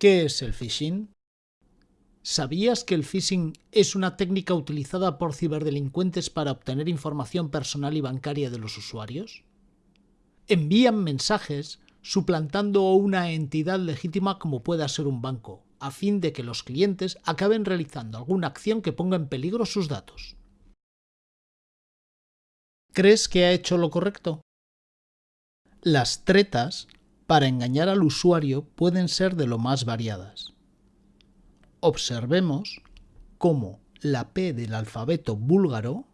¿Qué es el phishing? ¿Sabías que el phishing es una técnica utilizada por ciberdelincuentes para obtener información personal y bancaria de los usuarios? Envían mensajes suplantando una entidad legítima como pueda ser un banco, a fin de que los clientes acaben realizando alguna acción que ponga en peligro sus datos. ¿Crees que ha hecho lo correcto? Las tretas para engañar al usuario pueden ser de lo más variadas. Observemos cómo la P del alfabeto búlgaro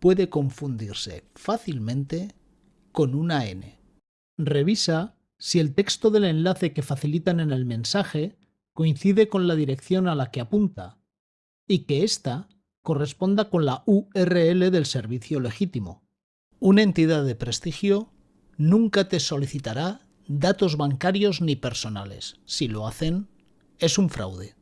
puede confundirse fácilmente con una N. Revisa si el texto del enlace que facilitan en el mensaje coincide con la dirección a la que apunta y que ésta corresponda con la URL del servicio legítimo. Una entidad de prestigio nunca te solicitará datos bancarios ni personales. Si lo hacen, es un fraude.